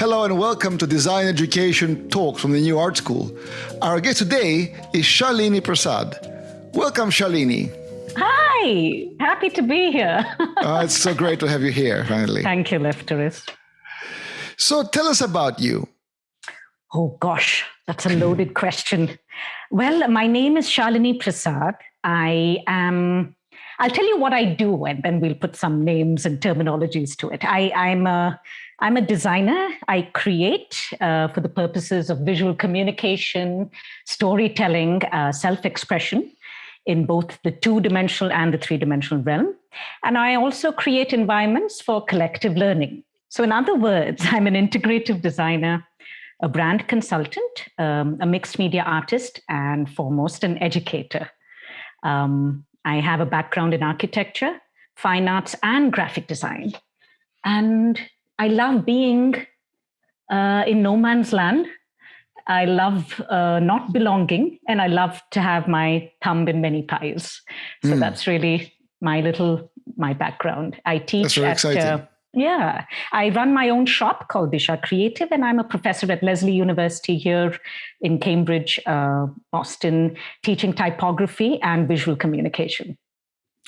Hello and welcome to Design Education Talks from the New Art School. Our guest today is Shalini Prasad. Welcome, Shalini. Hi, happy to be here. uh, it's so great to have you here, finally. Thank you, Lefteris. So tell us about you. Oh, gosh, that's a loaded question. Well, my name is Shalini Prasad. I am, I'll tell you what I do, and then we'll put some names and terminologies to it. I, I'm a I'm a designer. I create uh, for the purposes of visual communication, storytelling, uh, self-expression in both the two-dimensional and the three-dimensional realm. And I also create environments for collective learning. So in other words, I'm an integrative designer, a brand consultant, um, a mixed media artist, and foremost an educator. Um, I have a background in architecture, fine arts, and graphic design. And I love being uh, in no man's land. I love uh, not belonging, and I love to have my thumb in many pies. So mm. that's really my little my background. I teach at uh, yeah, I run my own shop called Disha Creative, and I'm a professor at Lesley University here in Cambridge, uh, Boston, teaching typography and visual communication.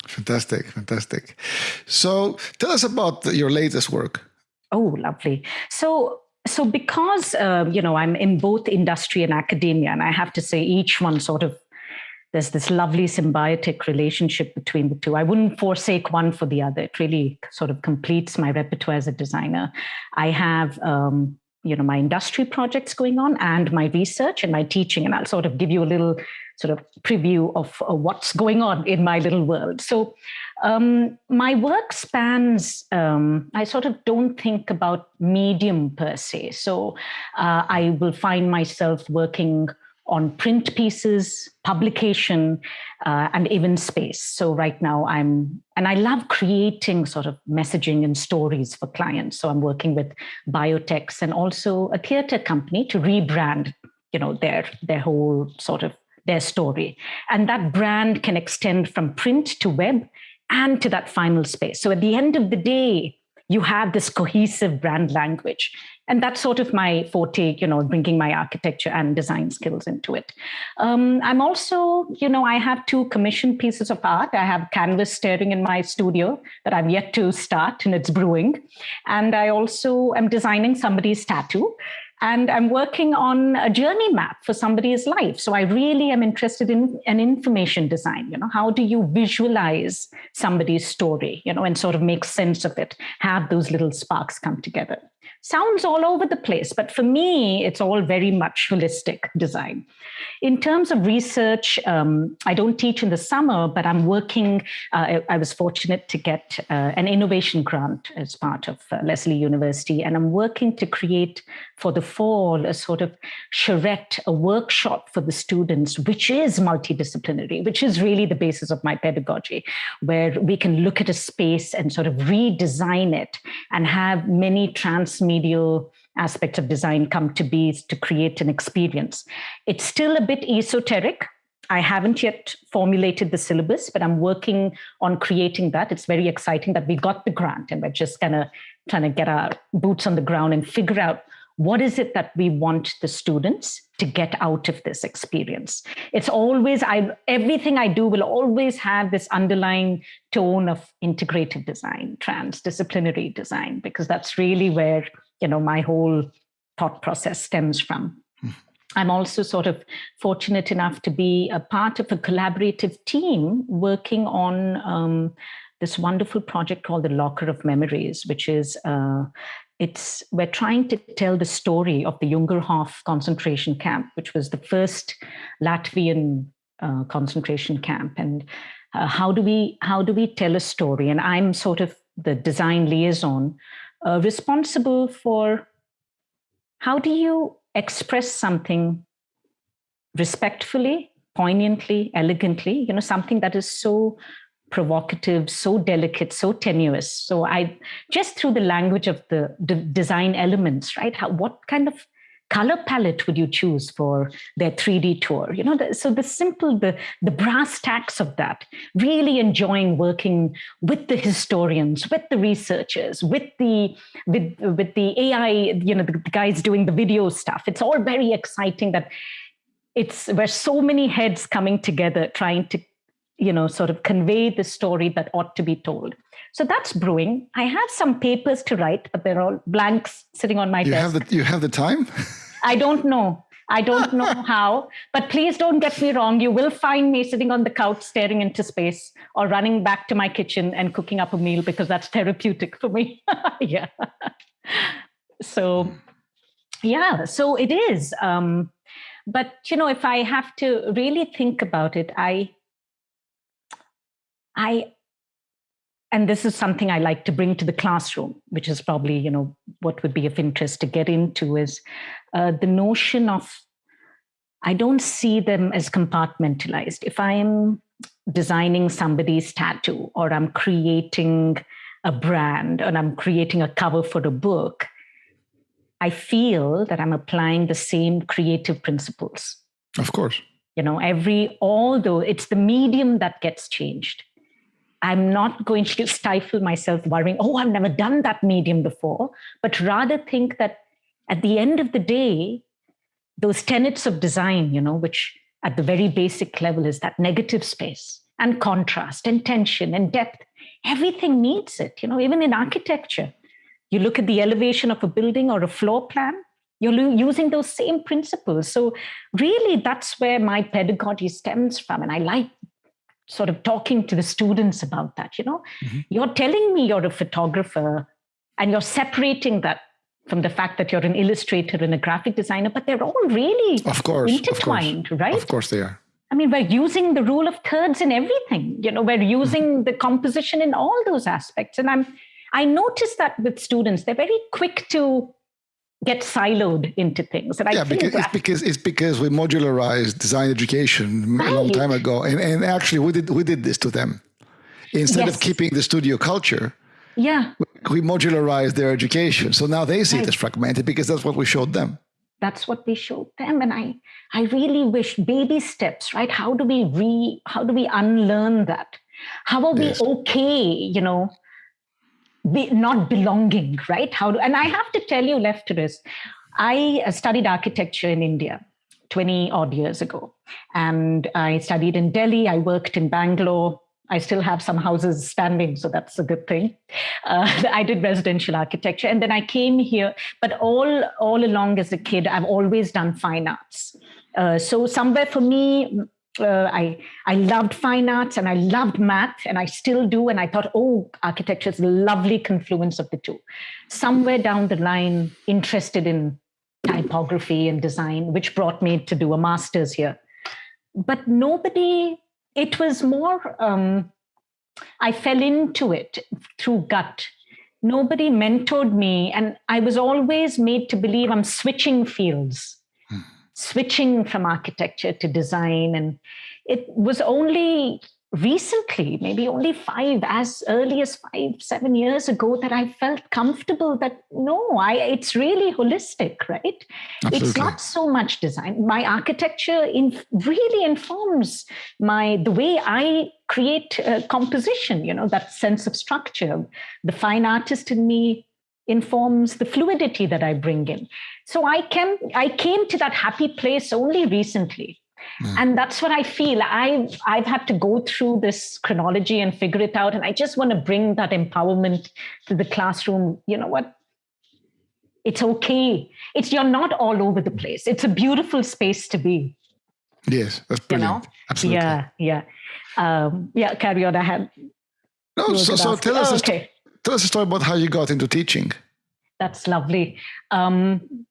Fantastic, fantastic. So tell us about your latest work. Oh, lovely. So so because uh, you know i'm in both industry and academia and i have to say each one sort of there's this lovely symbiotic relationship between the two. I wouldn't forsake one for the other. It really sort of completes my repertoire as a designer. I have um, you know my industry projects going on and my research and my teaching and i'll sort of give you a little sort of preview of uh, what's going on in my little world. So um, my work spans um, i sort of don't think about medium per se so uh, i will find myself working on print pieces, publication, uh, and even space. So right now I'm, and I love creating sort of messaging and stories for clients. So I'm working with biotechs and also a theater company to rebrand, you know, their, their whole sort of their story. And that brand can extend from print to web and to that final space. So at the end of the day, you have this cohesive brand language. And that's sort of my forte you know bringing my architecture and design skills into it. Um, i'm also you know i have two commissioned pieces of art. I have canvas staring in my studio that i've yet to start and it's brewing. And i also am designing somebody's tattoo and I'm working on a journey map for somebody's life. So I really am interested in an information design. You know, how do you visualize somebody's story, you know, and sort of make sense of it, have those little sparks come together sounds all over the place, but for me, it's all very much holistic design. In terms of research, um, I don't teach in the summer, but I'm working, uh, I, I, was fortunate to get uh, an innovation grant as part of uh, Lesley University, and I'm working to create for the fall a sort of charrette, a workshop for the students, which is multidisciplinary, which is really the basis of my pedagogy, where we can look at a space and sort of redesign it and have many transmedia medial aspects of design come to be to create an experience. It's still a bit esoteric. I haven't yet formulated the syllabus, but I'm working on creating that. It's very exciting that we got the grant and we're just kind of trying to get our boots on the ground and figure out what is it that we want the students to get out of this experience it's always i everything i do will always have this underlying tone of integrated design transdisciplinary design because that's really where you know my whole thought process stems from hmm. I'm also sort of fortunate enough to be a part of a collaborative team working on um, this wonderful project called the Locker of Memories, which is uh, it's we're trying to tell the story of the Jungfernhof concentration camp, which was the first Latvian uh, concentration camp, and uh, how do we how do we tell a story? And I'm sort of the design liaison uh, responsible for how do you express something respectfully, poignantly, elegantly, you know, something that is so provocative, so delicate, so tenuous. So I just through the language of the, design elements, right? How, what kind of color palette would you choose for their 3D tour? You know, the, so the simple, the, the brass tacks of that, really enjoying working with the historians, with the researchers, with the, with, with the AI, you know, the, the guys doing the video stuff. It's all very exciting that it's where so many heads coming together trying to you know sort of convey the story that ought to be told. So that's brewing. I have some papers to write but they're all blanks sitting on my you desk. have the you have the time? I don't know. I don't know how but please don't get me wrong. You will find me sitting on the couch staring into space or running back to my kitchen and cooking up a meal because that's therapeutic for me. Yeah. So yeah so it is um, but you know if i have to really think about it i i and this is something i like to bring to the classroom which is probably you know what would be of interest to get into is uh, the notion of i don't see them as compartmentalized if i am designing somebody's tattoo or i'm creating a brand and i'm creating a cover for a book I feel that I'm applying the same creative principles. Of course. You know, every, although it's the medium that gets changed, I'm not going to stifle myself worrying, oh, I've never done that medium before, but rather think that at the end of the day, those tenets of design, you know, which at the very basic level is that negative space and contrast and tension and depth, everything needs it, you know, even in architecture you look at the elevation of a building or a floor plan, you're using those same principles. So, really, that's where my pedagogy stems from. And I like sort of talking to the students about that. You know, mm-hmm. you're telling me you're a photographer and you're separating that from the fact that you're an illustrator and a graphic designer, but they're all really of course, intertwined, of course. right? Of course they are. I mean, we're using the rule of thirds in everything. You know, we're using mm-hmm. the composition in all those aspects. And I'm I notice that with students, they're very quick to get siloed into things. And I yeah, because it's because it's because we modularized design education right. a long time ago, and and actually we did we did this to them instead yes. of keeping the studio culture. Yeah, we modularized their education, so now they see right. it as fragmented because that's what we showed them. That's what we showed them, and I I really wish baby steps, right? How do we re how do we unlearn that? How are yes. we okay, you know, be, not belonging, right? How do, and I have to tell you, Lefteris, I uh, studied architecture in India 20 odd years ago. And I studied in Delhi, I worked in Bangalore. I still have some houses standing, so that's a good thing. Uh, I did residential architecture, and then I came here. But all all along as a kid, I've always done fine arts. Uh, so somewhere for me, uh, I I loved fine arts and I loved math and I still do. And I thought, oh, architecture is a lovely confluence of the two. Somewhere down the line, interested in typography and design, which brought me to do a master's here. But nobody. It was more. Um, I fell into it through gut. Nobody mentored me, and I was always made to believe I'm switching fields switching from architecture to design. And it was only recently, maybe only five, as early as five, seven years ago, that I felt comfortable that no, I it's really holistic, right? Absolutely. It's not so much design. My architecture in, really informs my the way I create uh, composition. You know that sense of structure. The fine artist in me informs the fluidity that I bring in. So I can I came to that happy place only recently. Mm. And that's what I feel. I've I've had to go through this chronology and figure it out. And I just want to bring that empowerment to the classroom. You know what? It's okay. It's you're not all over the place. It's a beautiful space to be. Yes, that's brilliant. You know? Absolutely. Yeah, yeah. Um, yeah, carry on. I had no, so, so tell us oh, okay. Tell us a story about how you got into teaching. That's lovely. Um,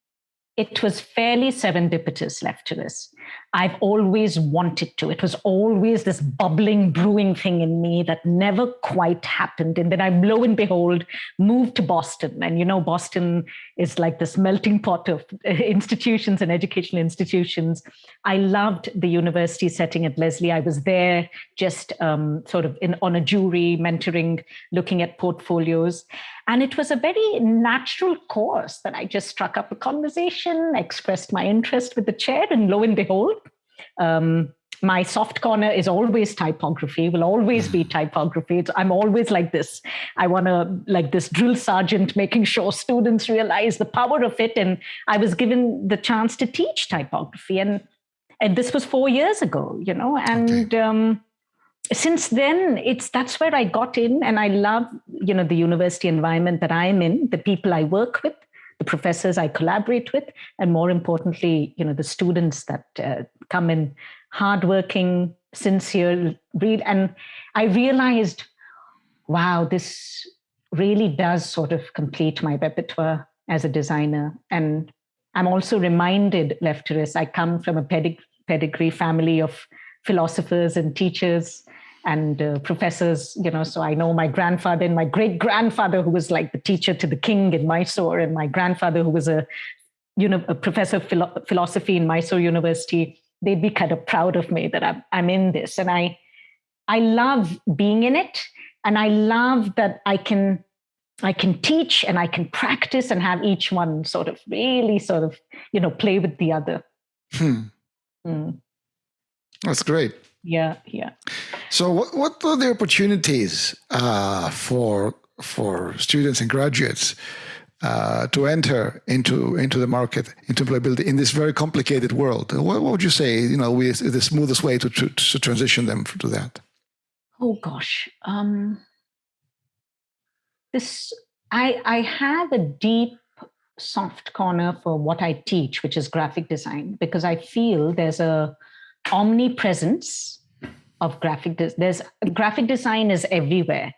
it was fairly serendipitous, Lefteris. I've always wanted to. It was always this bubbling, brewing thing in me that never quite happened. And then I, lo and behold, moved to Boston. And you know, Boston is like this melting pot of institutions and educational institutions. I loved the university setting at Lesley. I was there just um, sort of in, on a jury, mentoring, looking at portfolios. And it was a very natural course that I just struck up a conversation, expressed my interest with the chair, and lo and behold, um, my soft corner is always typography will always be typography. It's, i'm always like this. I want to like this drill sergeant making sure students realize the power of it. And i was given the chance to teach typography. And and this was four years ago you know and okay. um, since then it's that's where i got in. And i love you know the university environment that i'm in the people i work with the professors i collaborate with and more importantly you know the students that uh, come in hardworking sincere read and i realized wow this really does sort of complete my repertoire as a designer. And i'm also reminded lefteris i come from a pedig- pedigree family of philosophers and teachers and uh, professors, you know, so I know my grandfather and my great grandfather, who was like the teacher to the king in Mysore, and my grandfather, who was a, you know, a professor of philo- philosophy in Mysore University. They'd be kind of proud of me that I'm, I'm in this, and I, I love being in it, and I love that I can, I can teach and I can practice and have each one sort of really sort of, you know, play with the other. Hmm. Mm. That's great. Yeah, yeah. So, what, what are the opportunities uh, for for students and graduates uh, to enter into into the market, into employability in this very complicated world? What, what would you say? You know, is the smoothest way to, to, to transition them to that? Oh gosh, um, this I I have a deep soft corner for what I teach, which is graphic design, because I feel there's a omnipresence of graphic des- there's graphic design is everywhere.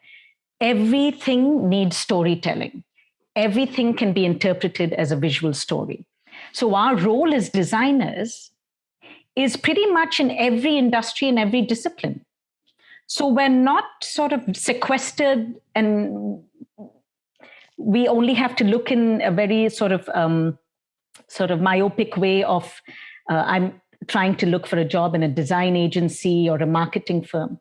Everything needs storytelling. Everything can be interpreted as a visual story. So our role as designers is pretty much in every industry and every discipline. So we're not sort of sequestered and we only have to look in a very sort of um, sort of myopic way of uh, i'm trying to look for a job in a design agency or a marketing firm.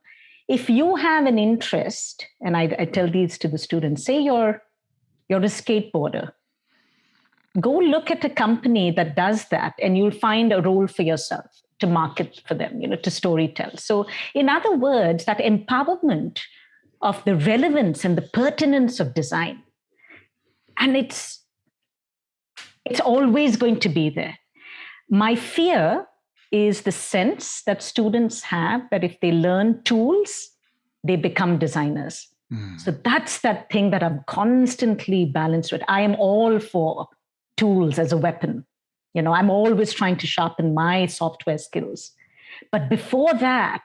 If you have an interest and I, I, tell these to the students say you're you're a skateboarder go look at a company that does that and you'll find a role for yourself to market for them you know to storytell so in other words that empowerment of the relevance and the pertinence of design. And it's it's always going to be there. My fear is the sense that students have that if they learn tools, they become designers. Mm. So that's that thing that I'm constantly balanced with. I am all for tools as a weapon. You know, I'm always trying to sharpen my software skills. But before that,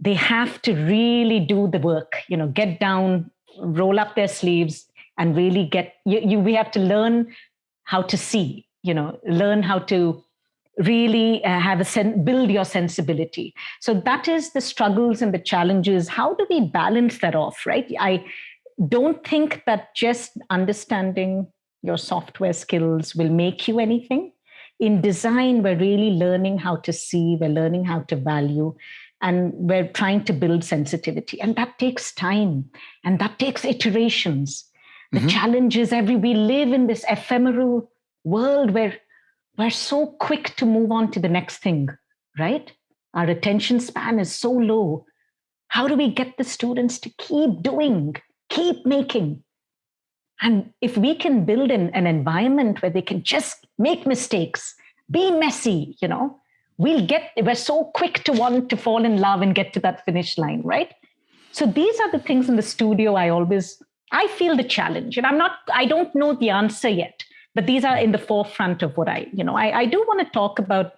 they have to really do the work, you know, get down, roll up their sleeves, and really get you, you we have to learn how to see, you know, learn how to really uh, have a build your sensibility. So that is the struggles and the challenges. How do we balance that off right? I don't think that just understanding your software skills will make you anything. In design we're really learning how to see we're learning how to value and we're trying to build sensitivity. And that takes time and that takes iterations. The mm-hmm. challenge is every we live in this ephemeral world where we're so quick to move on to the next thing, right? Our attention span is so low. How do we get the students to keep doing, keep making? And if we can build an, an environment where they can just make mistakes, be messy, you know, we'll get, we're so quick to want to fall in love and get to that finish line, right? So these are the things in the studio I always, I feel the challenge. And I'm not, I don't know the answer yet but these are in the forefront of what i you know i, I do want to talk about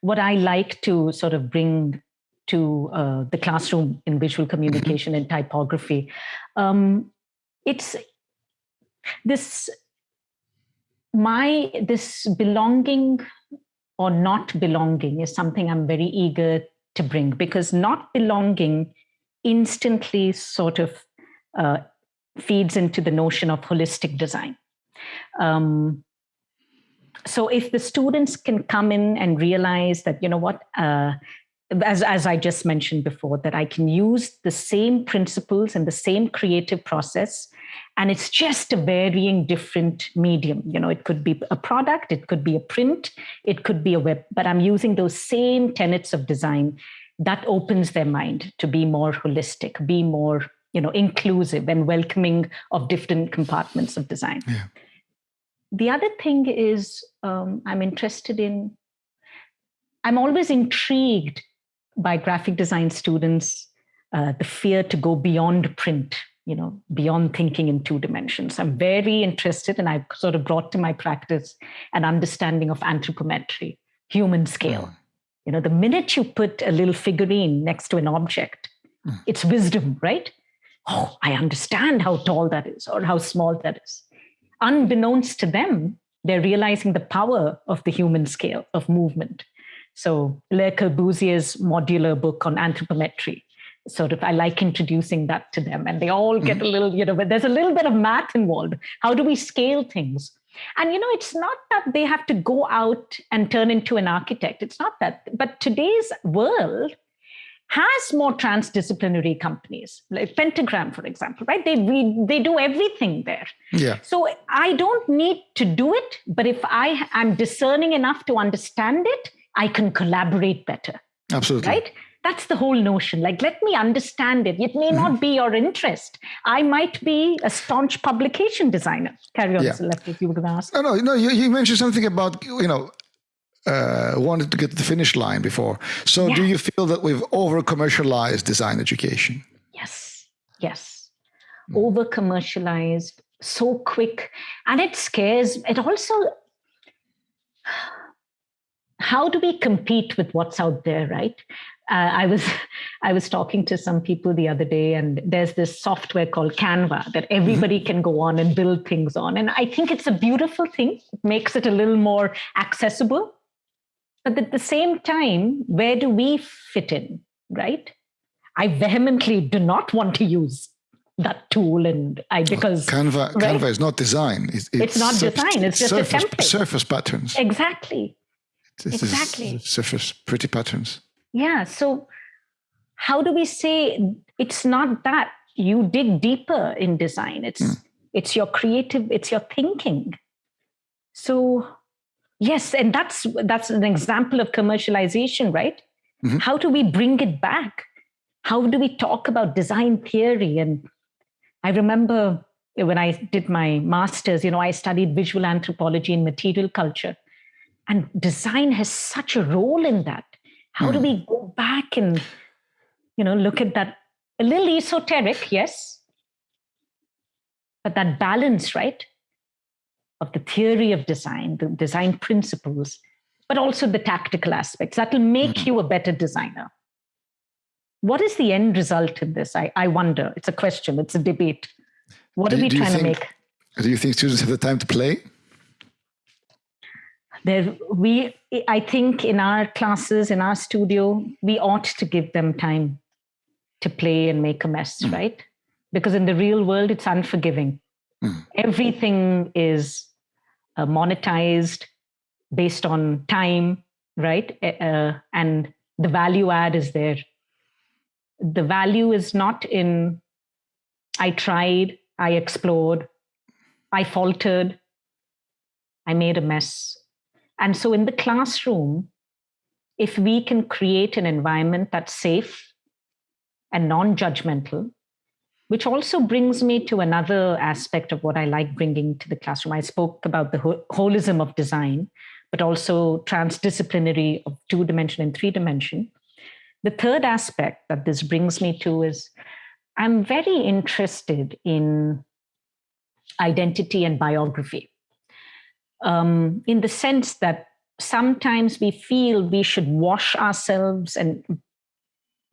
what i like to sort of bring to uh, the classroom in visual mm-hmm. communication and typography um, it's this my this belonging or not belonging is something I'm very eager to bring because not belonging instantly sort of uh, feeds into the notion of holistic design. Um, so if the students can come in and realize that, you know what, uh, as, as I just mentioned before, that I can use the same principles and the same creative process and it's just a varying different medium you know it could be a product it could be a print it could be a web but i'm using those same tenets of design that opens their mind to be more holistic be more you know inclusive and welcoming of different compartments of design yeah. The other thing is um, i'm interested in i'm always intrigued by graphic design students uh, the fear to go beyond print you know beyond thinking in two dimensions i'm very interested and i've sort of brought to my practice an understanding of anthropometry human scale mm. you know the minute you put a little figurine next to an object mm. it's wisdom right oh i understand how tall that is or how small that is unbeknownst to them they're realizing the power of the human scale of movement. So Le Corbusier's Modulor book on anthropometry sort of i like introducing that to them and they all get mm-hmm. a little you know but there's a little bit of math involved. How do we scale things? And you know it's not that they have to go out and turn into an architect. It's not that but today's world has more transdisciplinary companies like pentagram for example right? They we, they do everything there. Yeah. So i don't need to do it but if i am discerning enough to understand it i can collaborate better. Absolutely. Right? That's the whole notion. Like let me understand it. It may mm-hmm. not be your interest. I might be a staunch publication designer. Carry on yeah. left if you were going to ask. No no no you, you mentioned something about you know uh, wanted to get to the finish line before so yeah. do you feel that we've over commercialized design education yes yes mm. over commercialized so quick and it scares it also how do we compete with what's out there right uh, I was I was talking to some people the other day, and there's this software called Canva that everybody mm-hmm. can go on and build things on, and I think it's a beautiful thing. It makes it a little more accessible, but at the same time, where do we fit in, right? I vehemently do not want to use that tool and I because Canva right? Canva is not design. It's, it's, it's not design. It's just surface, a template. Surface patterns. Exactly. This exactly. surface pretty patterns yeah so how do we say it's not that you dig deeper in design it's mm. it's your creative it's your thinking so yes and that's that's an example of commercialization right? Mm-hmm. how do we bring it back? How do we talk about design theory? And i remember when i did my masters you know i studied visual anthropology and material culture. And design has such a role in that. How mm. do hmm. we go back and, you know, look at that? A little esoteric, yes, but that balance, right, of the theory of design, the design principles, but also the tactical aspects that will make mm. you a better designer. What is the end result in this? I, I wonder. It's a question, it's a debate. What do, are we trying think, to make? Do you think students have the time to play? there we i think in our classes in our studio we ought to give them time to play and make a mess mm. right because in the real world it's unforgiving mm. everything is uh, monetized based on time right? Uh, and the value add is there. The value is not in i tried i explored i faltered i made a mess. And so in the classroom, if we can create an environment that's safe and non judgmental, which also brings me to another aspect of what I like bringing to the classroom. I spoke about the holism of design, but also transdisciplinary of two dimension and three dimension. The third aspect that this brings me to is I'm very interested in identity and biography um, in the sense that sometimes we feel we should wash ourselves and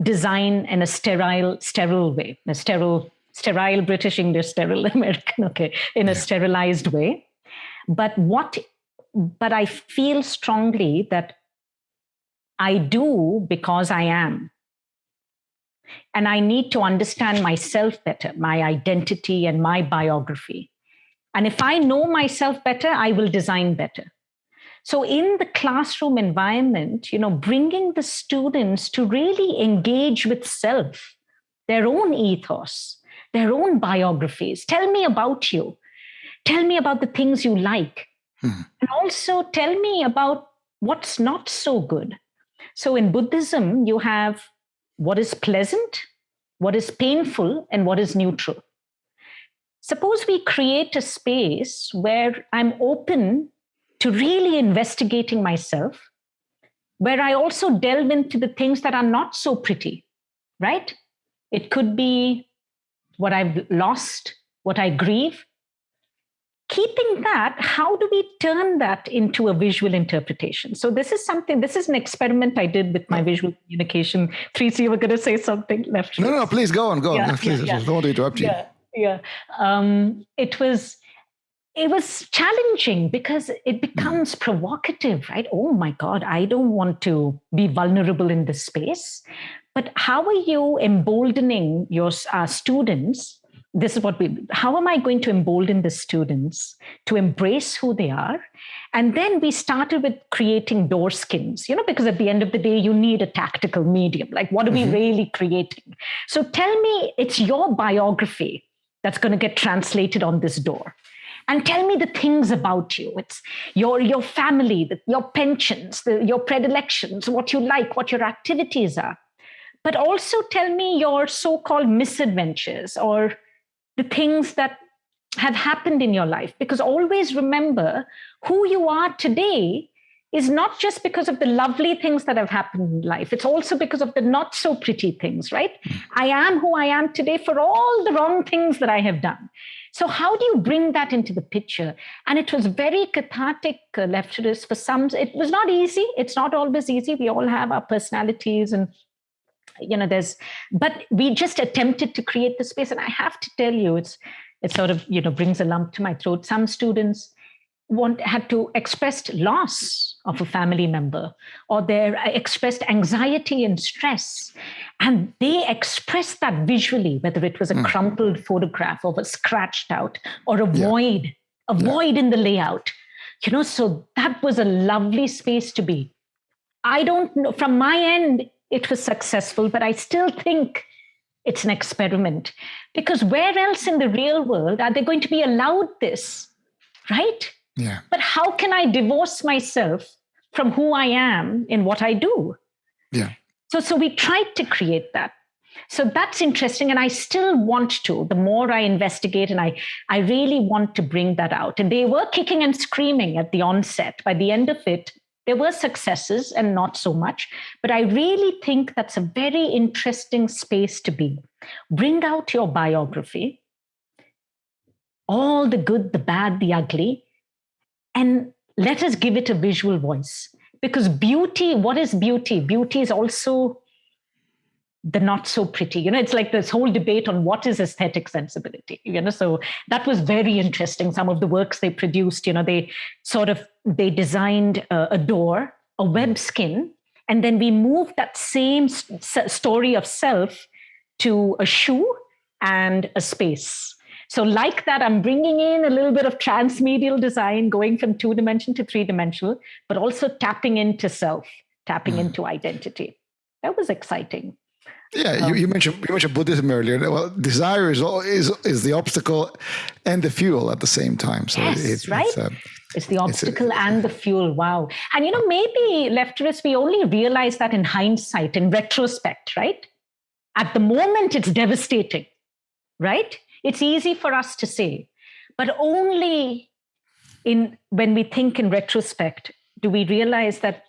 design in a sterile, sterile way, a sterile, sterile British English, sterile American, okay, in a sterilized way. But what but I feel strongly that I do because I am. And I need to understand myself better, my identity and my biography. And if I know myself better, I will design better. So in the classroom environment, you know, bringing the students to really engage with self, their own ethos, their own biographies. Tell me about you. Tell me about the things you like. Hmm. And also tell me about what's not so good. So in Buddhism, you have what is pleasant, what is painful, and what is neutral. Suppose we create a space where I'm open to really investigating myself, where I also delve into the things that are not so pretty, right? It could be what I've lost, what I grieve. Keeping that, how do we turn that into a visual interpretation? So, this is something, this is an experiment I did with my visual communication. Tracy, you were going to say something left. No, no, please go on, go on. please, yeah, don't want to interrupt you. Yeah, yeah. Um, it was it was challenging because it becomes provocative, right? Oh my God, I don't want to be vulnerable in this space. But how are you emboldening your uh, students? This is what we, how am I going to embolden the students to embrace who they are? And then we started with creating door skins, you know, because at the end of the day, you need a tactical medium. Like, what are mm-hmm. we really creating? So tell me, it's your biography that's going to get translated on this door and tell me the things about you. It's your your family the, your pensions the, your predilections what you like what your activities are. But also tell me your so-called misadventures or the things that have happened in your life. Because always remember who you are today is not just because of the lovely things that have happened in life. It's also because of the not so pretty things right? Hmm. i am who i am today for all the wrong things that i have done so, how do you bring that into the picture? And it was very cathartic, uh, Lefteris, for some. It was not easy. It's not always easy. We all have our personalities and you know there's but we just attempted to create the space and i have to tell you it's it sort of you know brings a lump to my throat some students want had to express loss of a family member or they expressed anxiety and stress and they expressed that visually whether it was a mm. crumpled photograph or a scratched out or a yeah. void a yeah. void in the layout you know so that was a lovely space to be i don't know from my end it was successful but i still think it's an experiment because where else in the real world are they going to be allowed this right yeah. But how can I divorce myself from who I am in what I do? Yeah. So so we tried to create that. So that's interesting. And I still want to, the more I investigate, and I, I really want to bring that out. And they were kicking and screaming at the onset. By the end of it, there were successes and not so much. But I really think that's a very interesting space to be. Bring out your biography, all the good, the bad, the ugly, and let us give it a visual voice. Because beauty what is beauty? Beauty is also the not so pretty you know it's like this whole debate on what is aesthetic sensibility you know? So that was very interesting. Some of the works they produced you know they sort of they designed a, door a web skin and then we moved that same s- story of self to a shoe and a space so, like that, I'm bringing in a little bit of transmedial design, going from two dimension to three dimensional, but also tapping into self, tapping mm. into identity. That was exciting. Yeah, um, you, you, mentioned you mentioned Buddhism earlier. Well, desire is is is the obstacle and the fuel at the same time. So yes, it, right. It's, uh, it's the obstacle it's a, and the fuel. Wow. And you know, maybe Lefteris, we only realize that in hindsight, in retrospect, right? At the moment, it's devastating, right? It's easy for us to say, but only in when we think in retrospect do we realize that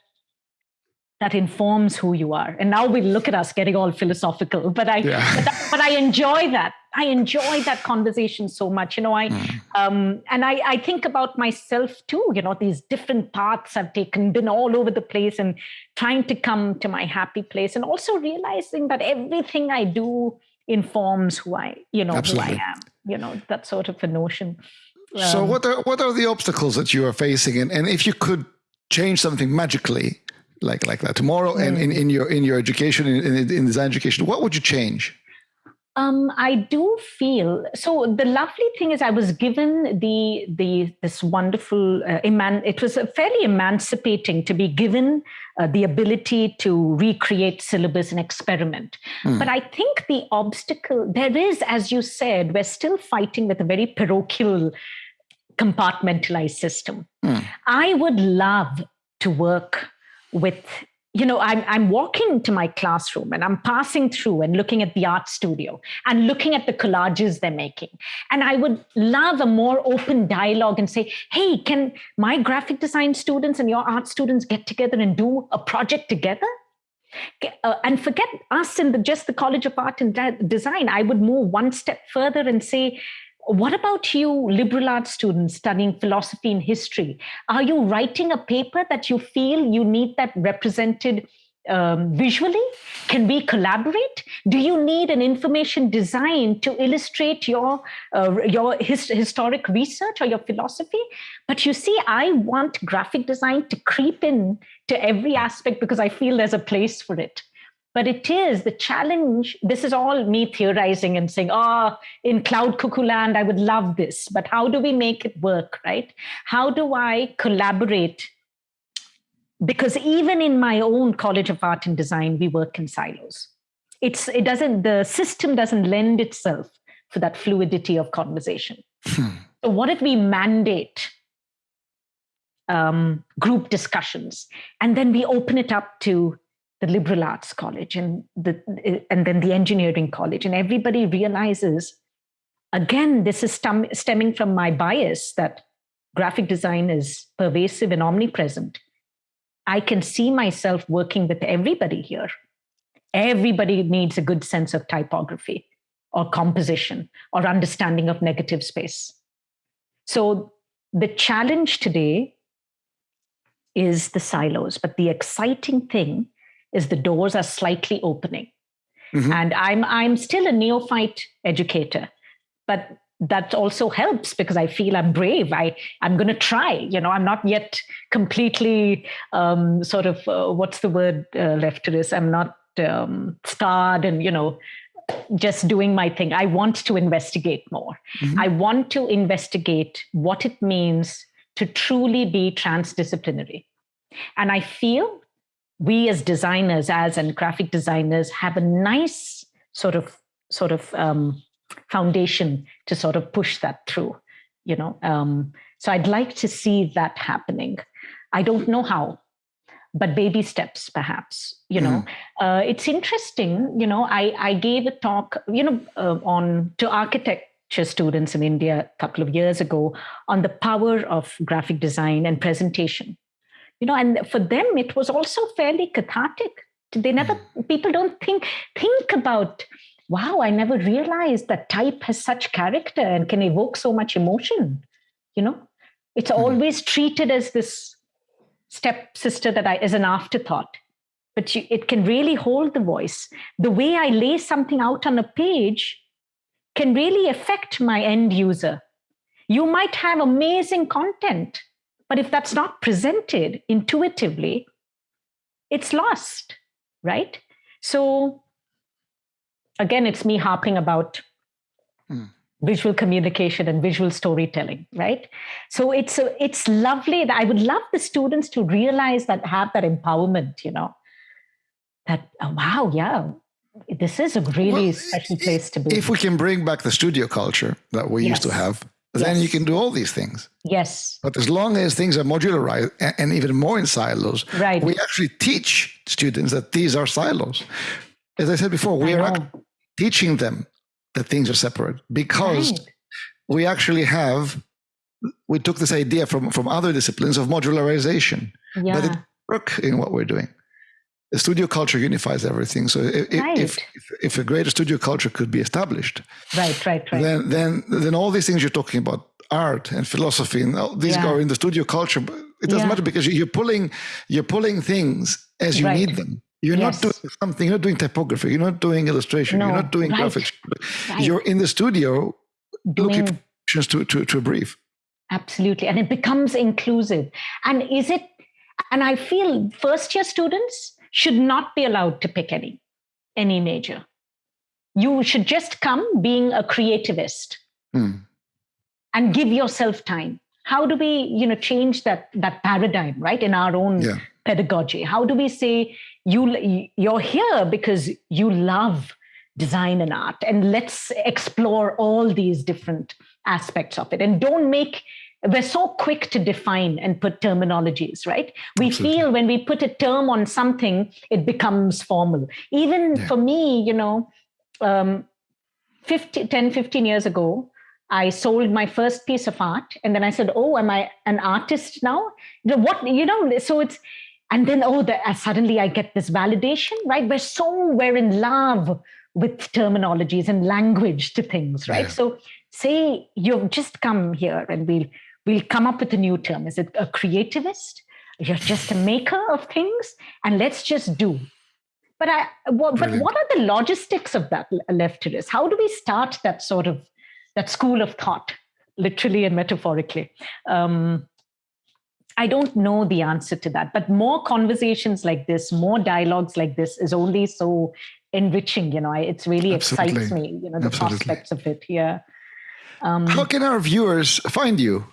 that informs who you are. And now we look at us getting all philosophical, but I, yeah. but, but, I enjoy that. I enjoy that conversation so much. You know, I, mm. um, and I, I think about myself too. You know, these different paths I've taken, been all over the place, and trying to come to my happy place, and also realizing that everything I do informs who I, you know, Absolutely. who I am. You know, that sort of a notion. so what are what are the obstacles that you are facing, and, and if you could change something magically like like that tomorrow, mm. and in, in your in your education in, in, in design education, what would you change? Um, I do feel so. The lovely thing is, I was given the the this wonderful uh, eman. It was fairly emancipating to be given uh, the ability to recreate syllabus and experiment. Mm. But I think the obstacle there is, as you said, we're still fighting with a very parochial, compartmentalized system. Mm. I would love to work with you know I'm, I'm walking to my classroom and i'm passing through and looking at the art studio and looking at the collages they're making. And i would love a more open dialogue and say hey can my graphic design students and your art students get together and do a project together? Uh, and forget us in the, just the college of art and design. I would move one step further and say what about you, liberal arts students studying philosophy and history? Are you writing a paper that you feel you need that represented um, visually? Can we collaborate? Do you need an information design to illustrate your uh, your his, historic research or your philosophy? But you see, I want graphic design to creep in to every aspect because I feel there's a place for it. But it is the challenge. This is all me theorizing and saying, oh, in cloud cuckoo land, I would love this. But how do we make it work, right? How do I collaborate? Because even in my own College of Art and Design, we work in silos. It's, it doesn't, the system doesn't lend itself for that fluidity of conversation. Hmm. So, what if we mandate um, group discussions and then we open it up to the liberal arts college and the and then the engineering college. And everybody realizes again this is stem, stemming from my bias that graphic design is pervasive and omnipresent. I can see myself working with everybody here. Everybody needs a good sense of typography or composition or understanding of negative space. So the challenge today is the silos but the exciting thing is the doors are slightly opening. Mm-hmm. And I'm I'm still a neophyte educator, but that also helps because I feel I'm brave. I I'm going to try. You know, I'm not yet completely um, sort of uh, what's the word uh, left to this. I'm not um, scarred and you know just doing my thing. I want to investigate more. Mm-hmm. I want to investigate what it means to truly be transdisciplinary. And I feel we as designers, as and graphic designers, have a nice sort of sort of um, foundation to sort of push that through. You know, um, so I'd like to see that happening. I don't know how, but baby steps perhaps you know mm. uh, it's interesting you know i i gave a talk you know uh, on to architecture students in india a couple of years ago on the power of graphic design and presentation you know and for them it was also fairly cathartic they never hmm. people don't think think about wow i never realized that type has such character and can evoke so much emotion you know it's mm-hmm. always treated as this stepsister that i is an afterthought but you, it can really hold the voice the way i lay something out on a page can really affect my end user you might have amazing content but if that's not presented intuitively, it's lost, right? So again, it's me harping about mm. visual communication and visual storytelling, right? So it's a, it's lovely that I would love the students to realize that have that empowerment, you know, that oh, wow, yeah, this is a really well, special place to be. If we can bring back the studio culture that we yes. used to have, then you can do all these things. Yes. But as long as things are modularized and even more in silos, right. we actually teach students that these are silos. As I said before, we are teaching them that things are separate because right. we actually have we took this idea from from other disciplines of modularization yeah. that it work in what we're doing the studio culture unifies everything. So if, right. if, if, a greater studio culture could be established, right, right, right, then then then all these things you're talking about, art and philosophy, and all these yeah. are in the studio culture. It doesn't yeah. matter because you're pulling you're pulling things as you right. need them. You're yes. not doing something. You're not doing typography. You're not doing illustration. No. You're not doing right. graphics. You're in the studio doing, looking for to, to to a brief. absolutely and it becomes inclusive and is it and i feel first year students should not be allowed to pick any any major you should just come being a creativist mm. and give yourself time how do we you know change that that paradigm right in our own yeah. pedagogy how do we say you you're here because you love design and art and let's explore all these different aspects of it and don't make we're so quick to define and put terminologies right we Absolutely. feel when we put a term on something it becomes formal even yeah. for me you know um 50 10 15 years ago i sold my first piece of art and then i said oh am i an artist now what you know so it's and then oh the, uh, suddenly i get this validation right we're so we're in love with terminologies and language to things right yeah. so say you've just come here and we'll we'll come up with a new term is it a creativist you're just a maker of things and let's just do but i what, but what are the logistics of that Lefteris how do we start that sort of that school of thought literally and metaphorically um, I don't know the answer to that, but more conversations like this, more dialogues like this is only so enriching. You know, it's really Absolutely. excites me. You know, the Absolutely. prospects of it. Yeah. Um, How can our viewers find you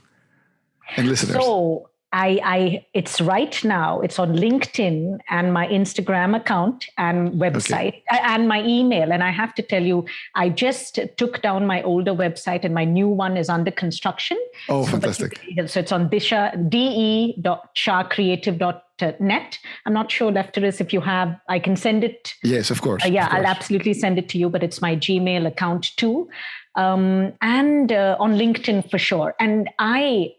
and listeners? So I, I, it's right now. It's on LinkedIn and my Instagram account and website okay. and my email. And I have to tell you, I just took down my older website, and my new one is under construction. Oh, so, fantastic! so it's on disha de.shahcreative.net. I'm not sure, Lefteris, if you have. I can send it. Yes, of course. Uh, yeah, of course. I'll absolutely send it to you. But it's my Gmail account too, um, and uh, on LinkedIn for sure. And I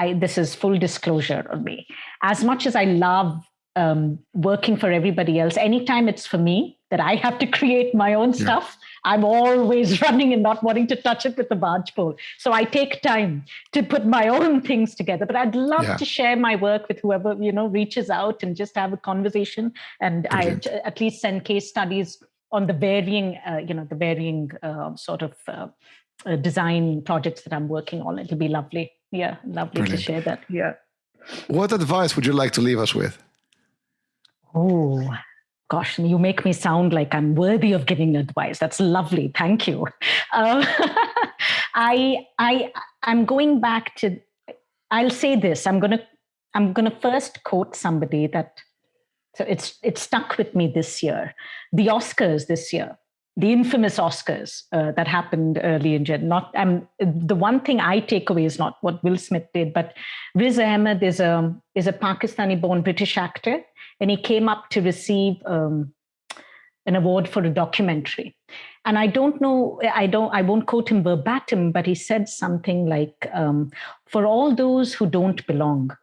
I, this is full disclosure on me. As much as I love um, working for everybody else, anytime it's for me that I have to create my own yeah. stuff, I'm always running and not wanting to touch it with the barge pole. So I take time to put my own things together. But I'd love yeah. to share my work with whoever you know reaches out and just have a conversation. And I at least send case studies on the varying, uh, you know, the varying uh, sort of uh, uh design projects that I'm working on. It'll be lovely yeah lovely Brilliant. to share that. Yeah. What advice would you like to leave us with? Oh gosh you make me sound like i'm worthy of giving advice. That's lovely. Thank you. Uh, i i i'm going back to i'll say this. I'm going to i'm going to first quote somebody that so it's it stuck with me this year. The oscars this year the infamous Oscars uh, that happened early in Jan. Not um, the one thing I take away is not what Will Smith did, but Riz Ahmed is a is a Pakistani-born British actor, and he came up to receive um, an award for a documentary. And I don't know, I don't, I won't quote him verbatim, but he said something like, um, "For all those who don't belong,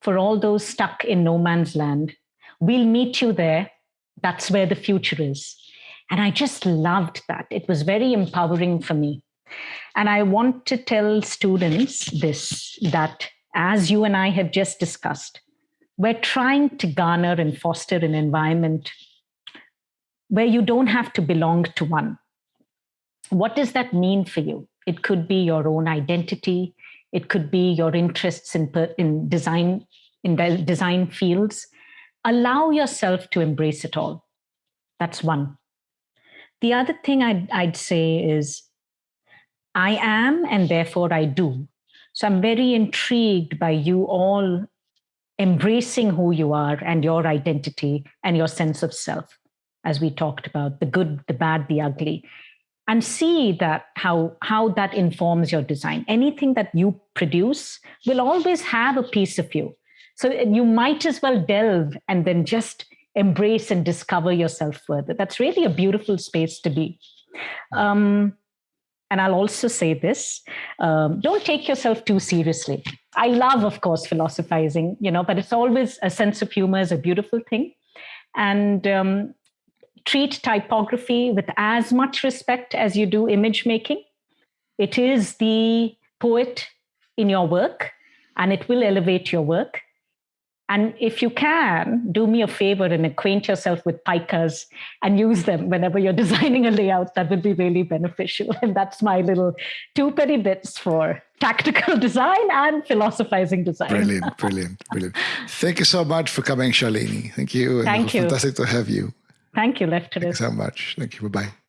for all those stuck in no man's land, we'll meet you there. That's where the future is." And I just loved that. It was very empowering for me. And I want to tell students this that as you and I have just discussed, we're trying to garner and foster an environment where you don't have to belong to one. What does that mean for you? It could be your own identity, it could be your interests in, in design in design fields. Allow yourself to embrace it all. That's one. The other thing I'd, I'd say is I am and therefore I do. So I'm very intrigued by you all embracing who you are and your identity and your sense of self, as we talked about the good, the bad, the ugly, and see that how, how that informs your design. Anything that you produce will always have a piece of you. So you might as well delve and then just embrace and discover yourself further. That's really a beautiful space to be. Um, and I'll also say this um, don't take yourself too seriously. I love, of course, philosophizing, you know, but it's always a sense of humor is a beautiful thing. And um, treat typography with as much respect as you do image making. It is the poet in your work, and it will elevate your work And if you can, do me a favor and acquaint yourself with picas and use them whenever you're designing a layout. That would be really beneficial. And that's my little two penny bits for tactical design and philosophizing design. Brilliant, brilliant, brilliant. Thank you so much for coming, Shalini. Thank you. Thank you. Fantastic to have you. Thank you, Lefteris. Thank you so much. Thank you. Bye bye.